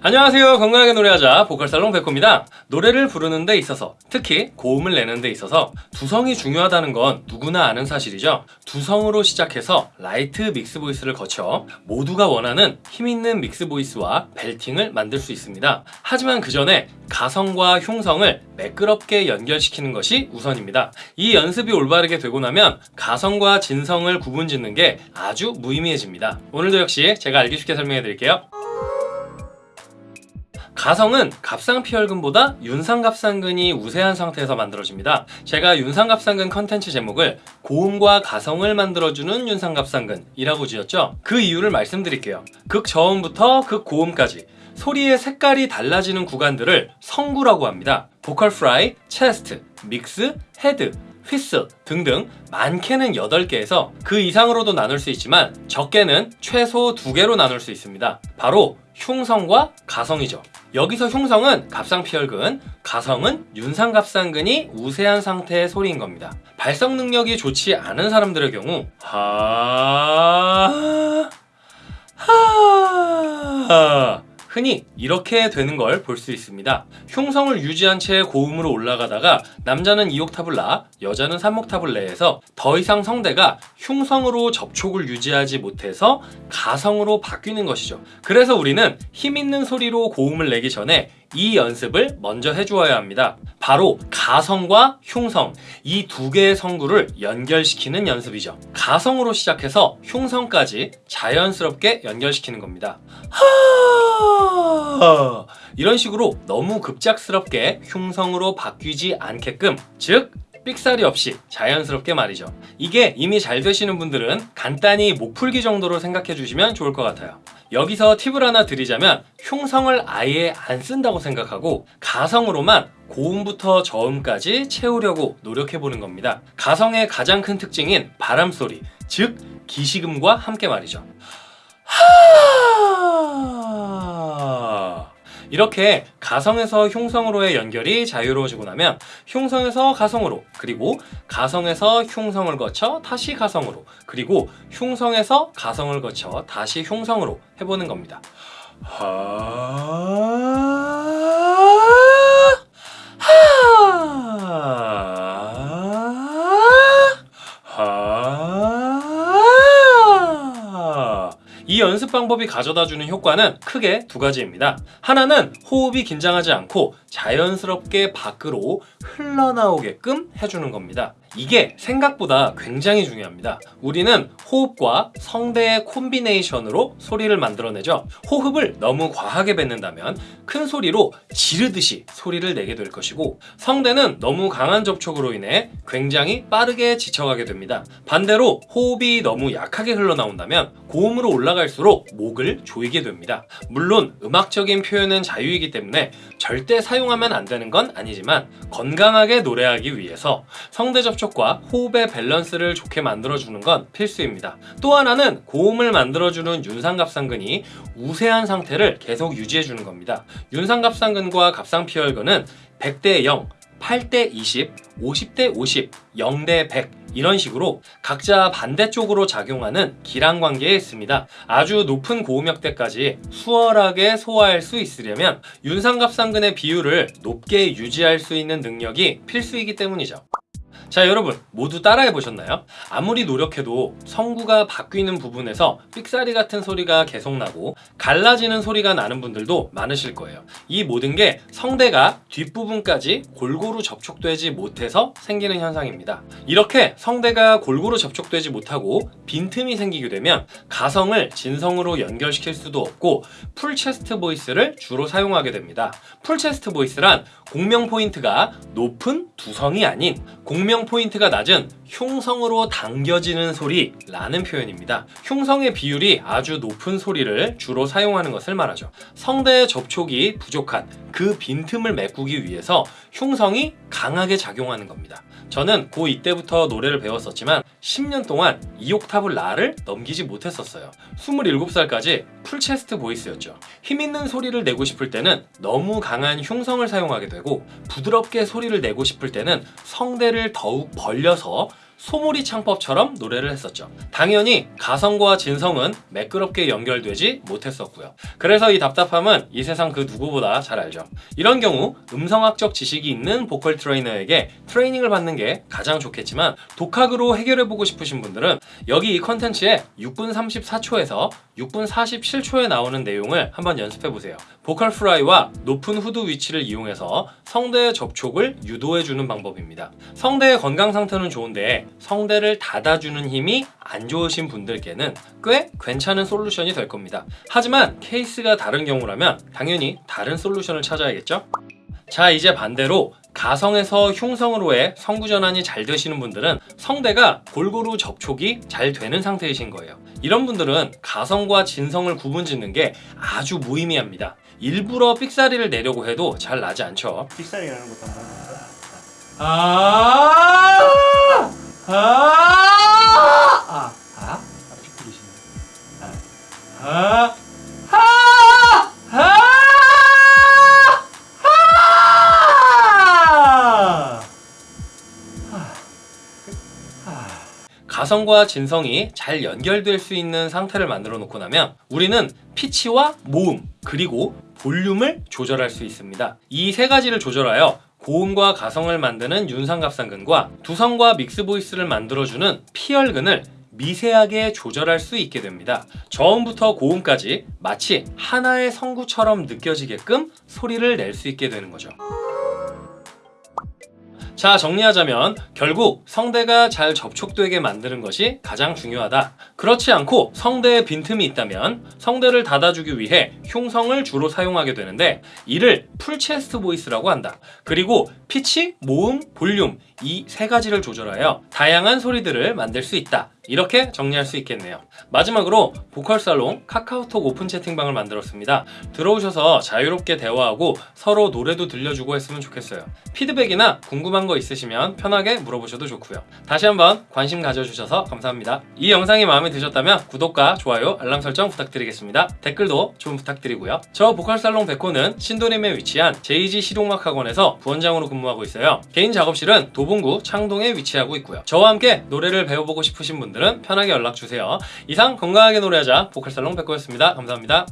안녕하세요. 건강하게 노래하자 보컬살롱 백호입니다. 노래를 부르는 데 있어서 특히 고음을 내는 데 있어서 두성이 중요하다는 건 누구나 아는 사실이죠. 두성으로 시작해서 light mix voice를 거쳐 모두가 원하는 힘있는 mix voice와 belting을 만들 수 있습니다. 하지만 그 전에 가성과 흉성을 매끄럽게 연결시키는 것이 우선입니다. 이 연습이 올바르게 되고 나면 가성과 진성을 구분 짓는 게 아주 무의미해집니다. 오늘도 역시 제가 알기 쉽게 설명해 드릴게요 가성은 갑상피열근보다 윤상갑상근이 우세한 상태에서 만들어집니다. 제가 윤상갑상근 컨텐츠 제목을 고음과 가성을 만들어주는 윤상갑상근이라고 지었죠. 그 이유를 말씀드릴게요. 극저음부터 극고음까지 소리의 색깔이 달라지는 구간들을 성구라고 합니다. vocal fry, chest, mix, head, whistle 등등 많게는 8개에서 그 이상으로도 나눌 수 있지만 적게는 최소 2개로 나눌 수 있습니다. 바로 흉성과 가성이죠. 여기서 흉성은 갑상피혈근, 가성은 윤상갑상근이 우세한 상태의 소리인 겁니다. 발성 능력이 좋지 않은 사람들의 경우 하... 하... 흔히 이렇게 되는 걸 볼 수 있습니다. 흉성을 유지한 채 고음으로 올라가다가 남자는 2옥탑을 나, 여자는 3옥탑을 내에서 더 이상 성대가 흉성으로 접촉을 유지하지 못해서 가성으로 바뀌는 것이죠. 그래서 우리는 힘있는 소리로 고음을 내기 전에 이 연습을 먼저 해주어야 합니다. 바로 가성과 흉성 이 두 개의 성구를 연결시키는 연습이죠. 가성으로 시작해서 흉성까지 자연스럽게 연결시키는 겁니다. 하... 이런 식으로 너무 급작스럽게 흉성으로 바뀌지 않게끔 즉 삑사리 없이 자연스럽게 말이죠. 이게 이미 잘 되시는 분들은 간단히 목 풀기 정도로 생각해 주시면 좋을 것 같아요. 여기서 팁을 하나 드리자면 흉성을 아예 안 쓴다고 생각하고 가성으로만 고음부터 저음까지 채우려고 노력해 보는 겁니다. 가성의 가장 큰 특징인 바람소리, 즉 기시금과 함께 말이죠. 이렇게 가성에서 흉성으로의 연결이 자유로워지고 나면 흉성에서 가성으로 그리고 가성에서 흉성을 거쳐 다시 가성으로 그리고 흉성에서 가성을 거쳐 다시 흉성으로 해보는 겁니다. 이 연습 방법이 가져다주는 효과는 크게 두 가지입니다. 하나는 호흡이 긴장하지 않고 자연스럽게 밖으로 흘러나오게끔 해주는 겁니다. 이게 생각보다 굉장히 중요합니다. 우리는 호흡과 성대의 콤비네이션으로 소리를 만들어내죠. 호흡을 너무 과하게 뱉는다면 큰 소리로 지르듯이 소리를 내게 될 것이고 성대는 너무 강한 접촉으로 인해 굉장히 빠르게 지쳐가게 됩니다. 반대로 호흡이 너무 약하게 흘러나온다면 고음으로 올라갈수록 목을 조이게 됩니다. 물론 음악적인 표현은 자유이기 때문에 절대 사용하면 안 되는 건 아니지만 건강하게 노래하기 위해서 성대 접촉 과 호흡의 밸런스를 좋게 만들어주는 건 필수입니다. 또 하나는 고음을 만들어주는 윤상갑상근이 우세한 상태를 계속 유지해주는 겁니다. 윤상갑상근과 갑상피혈근은 100대 0, 8대 20, 50대 50, 0대 100 이런 식으로 각자 반대쪽으로 작용하는 기랑 관계에 있습니다. 아주 높은 고음역대까지 수월하게 소화할 수 있으려면 윤상갑상근의 비율을 높게 유지할 수 있는 능력이 필수이기 때문이죠. 자 여러분 모두 따라해 보셨나요? 아무리 노력해도 성구가 바뀌는 부분에서 삑사리 같은 소리가 계속 나고 갈라지는 소리가 나는 분들도 많으실 거예요. 이 모든 게 성대가 뒷부분까지 골고루 접촉되지 못해서 생기는 현상입니다. 이렇게 성대가 골고루 접촉되지 못하고 빈틈이 생기게 되면 가성을 진성으로 연결시킬 수도 없고 full chest voice를 주로 사용하게 됩니다. full chest voice란 공명 포인트가 높은 두성이 아닌 공명 포인트가 낮은 흉성으로 당겨지는 소리 라는 표현입니다. 흉성의 비율이 아주 높은 소리를 주로 사용하는 것을 말하죠. 성대의 접촉이 부족한 그 빈틈을 메꾸기 위해서 흉성이 강하게 작용하는 겁니다. 저는 고2 때부터 노래를 배웠었지만 10년 동안 2옥타브 라를 넘기지 못했었어요. 27살까지 full chest voice였죠. 힘있는 소리를 내고 싶을 때는 너무 강한 흉성을 사용하게 되고 부드럽게 소리를 내고 싶을 때는 성대를 더욱 벌려서 소몰이 창법처럼 노래를 했었죠. 당연히 가성과 진성은 매끄럽게 연결되지 못했었고요. 그래서 이 답답함은 이 세상 그 누구보다 잘 알죠. 이런 경우 음성학적 지식이 있는 보컬 트레이너에게 트레이닝을 받는 게 가장 좋겠지만 독학으로 해결해보고 싶으신 분들은 여기 이 컨텐츠에 6분 34초에서 6분 47초에 나오는 내용을 한번 연습해보세요. vocal fry와 높은 후두 위치를 이용해서 성대의 접촉을 유도해주는 방법입니다. 성대의 건강 상태는 좋은데 성대를 닫아주는 힘이 안 좋으신 분들께는 꽤 괜찮은 솔루션이 될 겁니다. 하지만 케이스가 다른 경우라면 당연히 다른 솔루션을 찾아야겠죠? 자 이제 반대로 가성에서 흉성으로의 성구 전환이 잘 되시는 분들은 성대가 골고루 접촉이 잘 되는 상태이신 거예요. 이런 분들은 가성과 진성을 구분짓는 게 아주 무의미합니다. 일부러 삑사리를 내려고 해도 잘 나지 않죠. 삑사리라는 것도 한번 해볼까요? 아, 가성과 진성이 잘 연결될 수 있는 상태를 만들어 놓고 나면 우리는 피치와 모음 그리고 볼륨을 조절할 수 있습니다. 이 세 가지를 조절하여 고음과 가성을 만드는 윤상갑상근과 두성과 믹스 보이스를 만들어주는 피열근을 미세하게 조절할 수 있게 됩니다. 저음부터 고음까지 마치 하나의 성구처럼 느껴지게끔 소리를 낼 수 있게 되는 거죠. 자 정리하자면 결국 성대가 잘 접촉되게 만드는 것이 가장 중요하다. 그렇지 않고 성대에 빈틈이 있다면 성대를 닫아주기 위해 흉성을 주로 사용하게 되는데 이를 full chest voice라고 한다. 그리고 피치, 모음, 볼륨 이 세 가지를 조절하여 다양한 소리들을 만들 수 있다. 이렇게 정리할 수 있겠네요. 마지막으로 보컬 살롱 카카오톡 오픈 채팅방을 만들었습니다. 들어오셔서 자유롭게 대화하고 서로 노래도 들려주고 했으면 좋겠어요. 피드백이나 궁금한 거 있으시면 편하게 물어보셔도 좋고요. 다시 한번 관심 가져주셔서 감사합니다. 이 영상이 마음에 드셨다면 구독과 좋아요, 알람 설정 부탁드리겠습니다. 댓글도 좀 부탁드리고요. 저 보컬 살롱 백호는 신도림에 위치한 JG 실용음악 학원에서 부원장으로 근무하고 있어요. 개인 작업실은 도봉구 창동에 위치하고 있고요. 저와 함께 노래를 배워보고 싶으신 분들은 편하게 연락 주세요. 이상 건강하게 노래하자 보컬 살롱 백호였습니다. 감사합니다.